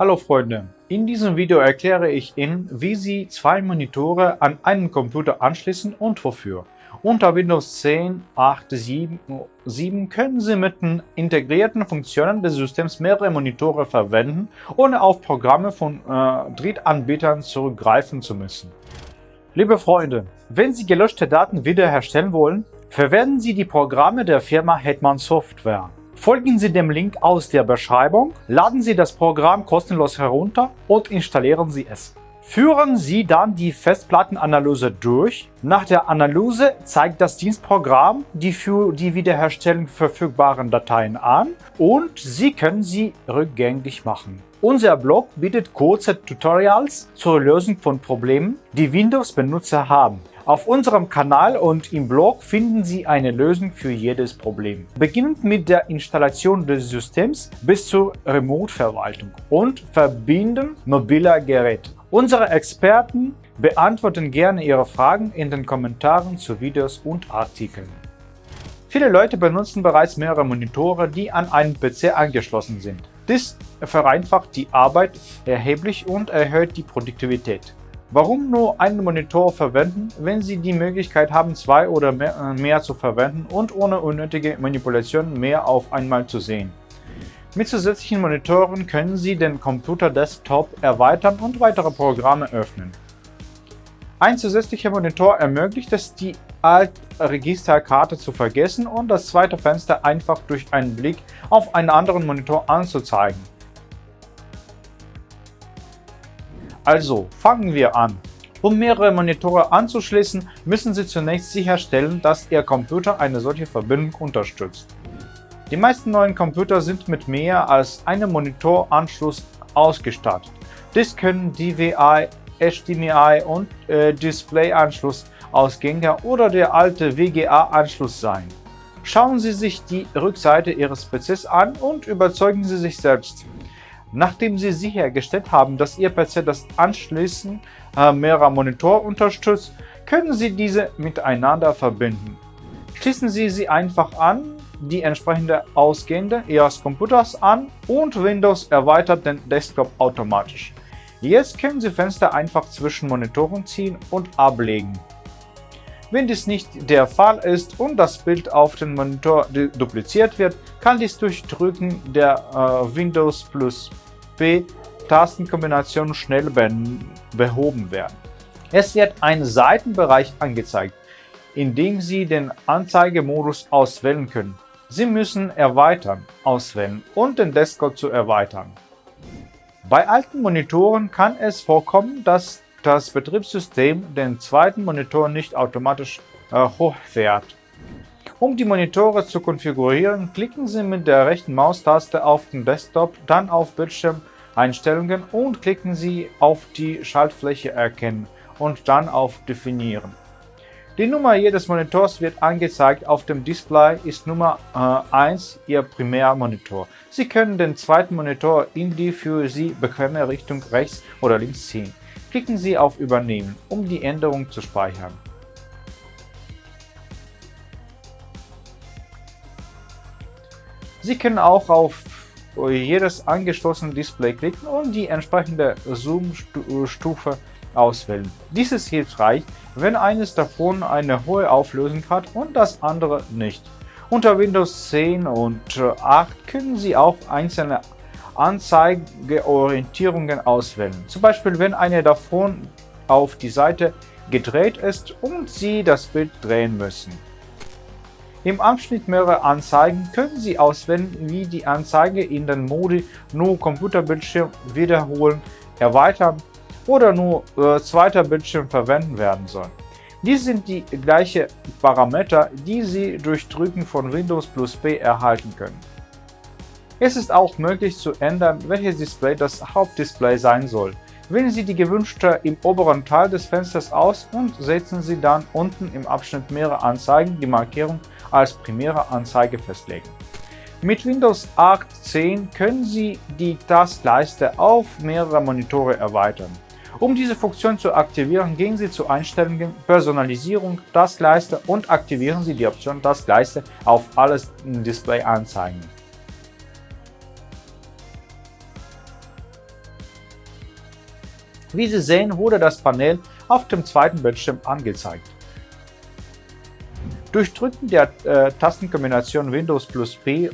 Hallo Freunde, in diesem Video erkläre ich Ihnen, wie Sie zwei Monitore an einen Computer anschließen und wofür. Unter Windows 10, 8, 7, 7 können Sie mit den integrierten Funktionen des Systems mehrere Monitore verwenden, ohne auf Programme von äh, Drittanbietern zurückgreifen zu müssen. Liebe Freunde, wenn Sie gelöschte Daten wiederherstellen wollen, verwenden Sie die Programme der Firma Hetman Software. Folgen Sie dem Link aus der Beschreibung, laden Sie das Programm kostenlos herunter und installieren Sie es. Führen Sie dann die Festplattenanalyse durch. Nach der Analyse zeigt das Dienstprogramm die für die Wiederherstellung verfügbaren Dateien an und Sie können sie rückgängig machen. Unser Blog bietet kurze Tutorials zur Lösung von Problemen, die Windows-Benutzer haben. Auf unserem Kanal und im Blog finden Sie eine Lösung für jedes Problem. Beginnend mit der Installation des Systems bis zur Remote-Verwaltung und Verbinden mobiler Geräte. Unsere Experten beantworten gerne Ihre Fragen in den Kommentaren zu Videos und Artikeln. Viele Leute benutzen bereits mehrere Monitore, die an einen PC angeschlossen sind. Dies vereinfacht die Arbeit erheblich und erhöht die Produktivität. Warum nur einen Monitor verwenden, wenn Sie die Möglichkeit haben, zwei oder mehr, äh, zu verwenden und ohne unnötige Manipulation mehr auf einmal zu sehen? Mit zusätzlichen Monitoren können Sie den Computer-Desktop erweitern und weitere Programme öffnen. Ein zusätzlicher Monitor ermöglicht es, die Alt-Registerkarte zu vergessen und das zweite Fenster einfach durch einen Blick auf einen anderen Monitor anzuzeigen. Also, fangen wir an. Um mehrere Monitore anzuschließen, müssen Sie zunächst sicherstellen, dass Ihr Computer eine solche Verbindung unterstützt. Die meisten neuen Computer sind mit mehr als einem Monitoranschluss ausgestattet. Dies können DVI, HDMI und äh, Display-Anschluss Ausgänge oder der alte WGA-Anschluss sein. Schauen Sie sich die Rückseite Ihres PCs an und überzeugen Sie sich selbst. Nachdem Sie sichergestellt haben, dass Ihr PC das Anschließen äh, mehrerer Monitore unterstützt, können Sie diese miteinander verbinden. Schließen Sie sie einfach an die entsprechende Ausgänge Ihres Computers an und Windows erweitert den Desktop automatisch. Jetzt können Sie Fenster einfach zwischen Monitoren ziehen und ablegen. Wenn dies nicht der Fall ist und das Bild auf dem Monitor dupliziert wird, kann dies durch Drücken der äh, Windows plus P Tastenkombination schnell behoben werden. Es wird ein Seitenbereich angezeigt, in dem Sie den Anzeigemodus auswählen können. Sie müssen Erweitern auswählen und den Desktop zu erweitern. Bei alten Monitoren kann es vorkommen, dass das Betriebssystem den zweiten Monitor nicht automatisch äh, hochfährt. Um die Monitore zu konfigurieren, klicken Sie mit der rechten Maustaste auf den Desktop, dann auf Bildschirmeinstellungen und klicken Sie auf die Schaltfläche Erkennen und dann auf Definieren. Die Nummer jedes Monitors wird angezeigt, auf dem Display ist Nummer äh, 1 Ihr Primärmonitor. Sie können den zweiten Monitor in die für Sie bequeme Richtung rechts oder links ziehen. Klicken Sie auf Übernehmen, um die Änderung zu speichern. Sie können auch auf jedes angeschlossene Display klicken und die entsprechende Zoom-Stufe auswählen. Dies ist hilfreich, wenn eines davon eine hohe Auflösung hat und das andere nicht. Unter Windows 10 und 8 können Sie auch einzelne Anzeigeorientierungen auswählen. Zum Beispiel, wenn eine davon auf die Seite gedreht ist und Sie das Bild drehen müssen. Im Abschnitt mehrere Anzeigen können Sie auswählen, wie die Anzeige in den Modi nur Computerbildschirm wiederholen, erweitern oder nur äh, zweiter Bildschirm verwenden werden soll. Dies sind die gleichen Parameter, die Sie durch Drücken von Windows plus P erhalten können. Es ist auch möglich zu ändern, welches Display das Hauptdisplay sein soll. Wählen Sie die gewünschte im oberen Teil des Fensters aus und setzen Sie dann unten im Abschnitt mehrere Anzeigen die Markierung als primäre Anzeige festlegen. Mit Windows 8 10 können Sie die Taskleiste auf mehrere Monitore erweitern. Um diese Funktion zu aktivieren, gehen Sie zu Einstellungen, Personalisierung, Taskleiste und aktivieren Sie die Option Taskleiste auf alles Display anzeigen. Wie Sie sehen, wurde das Panel auf dem zweiten Bildschirm angezeigt. Durch Drücken der äh, Tastenkombination Windows plus P äh,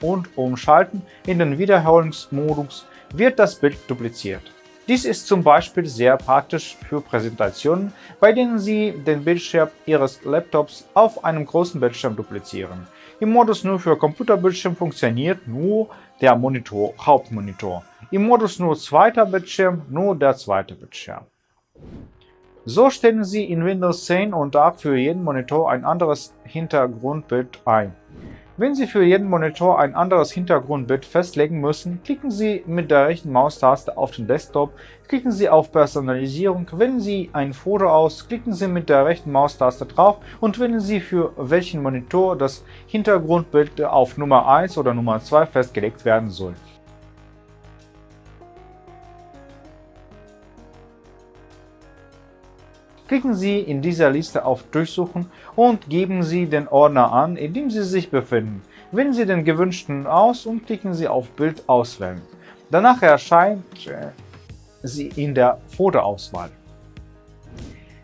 und Umschalten in den Wiederholungsmodus wird das Bild dupliziert. Dies ist zum Beispiel sehr praktisch für Präsentationen, bei denen Sie den Bildschirm Ihres Laptops auf einem großen Bildschirm duplizieren. Im Modus nur für Computerbildschirm funktioniert nur der Monitor, Hauptmonitor. Im Modus nur zweiter Bildschirm nur der zweite Bildschirm. So stellen Sie in Windows 10 und 8 für jeden Monitor ein anderes Hintergrundbild ein. Wenn Sie für jeden Monitor ein anderes Hintergrundbild festlegen müssen, klicken Sie mit der rechten Maustaste auf den Desktop, klicken Sie auf Personalisierung, wählen Sie ein Foto aus, klicken Sie mit der rechten Maustaste drauf und wählen Sie für welchen Monitor das Hintergrundbild auf Nummer 1 oder Nummer 2 festgelegt werden soll. Klicken Sie in dieser Liste auf Durchsuchen und geben Sie den Ordner an, in dem Sie sich befinden. Wählen Sie den gewünschten aus und klicken Sie auf Bild auswählen. Danach erscheint äh, sie in der Fotoauswahl.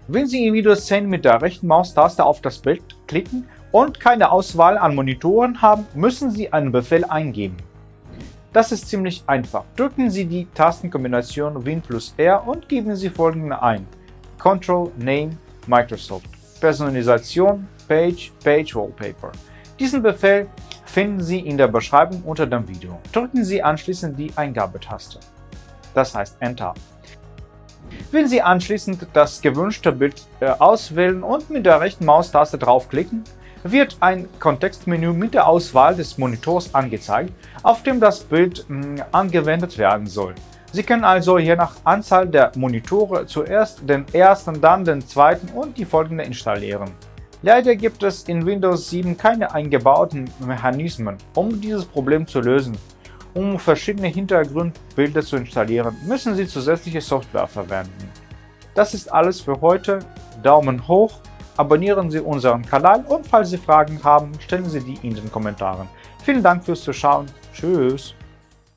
Wenn Sie in Windows 10 mit der rechten Maustaste auf das Bild klicken und keine Auswahl an Monitoren haben, müssen Sie einen Befehl eingeben. Das ist ziemlich einfach. Drücken Sie die Tastenkombination Win plus R und geben Sie folgende ein. Control Name Microsoft. Personalisation Page Page Wallpaper. Diesen Befehl finden Sie in der Beschreibung unter dem Video. Drücken Sie anschließend die Eingabetaste, das heißt Enter. Wenn Sie anschließend das gewünschte Bild äh, auswählen und mit der rechten Maustaste draufklicken, wird ein Kontextmenü mit der Auswahl des Monitors angezeigt, auf dem das Bild hm, angewendet werden soll. Sie können also je nach Anzahl der Monitore zuerst den ersten, dann den zweiten und die folgende installieren. Leider gibt es in Windows 7 keine eingebauten Mechanismen, um dieses Problem zu lösen. Um verschiedene Hintergrundbilder zu installieren, müssen Sie zusätzliche Software verwenden. Das ist alles für heute. Daumen hoch, abonnieren Sie unseren Kanal und falls Sie Fragen haben, stellen Sie die in den Kommentaren. Vielen Dank fürs Zuschauen. Tschüss.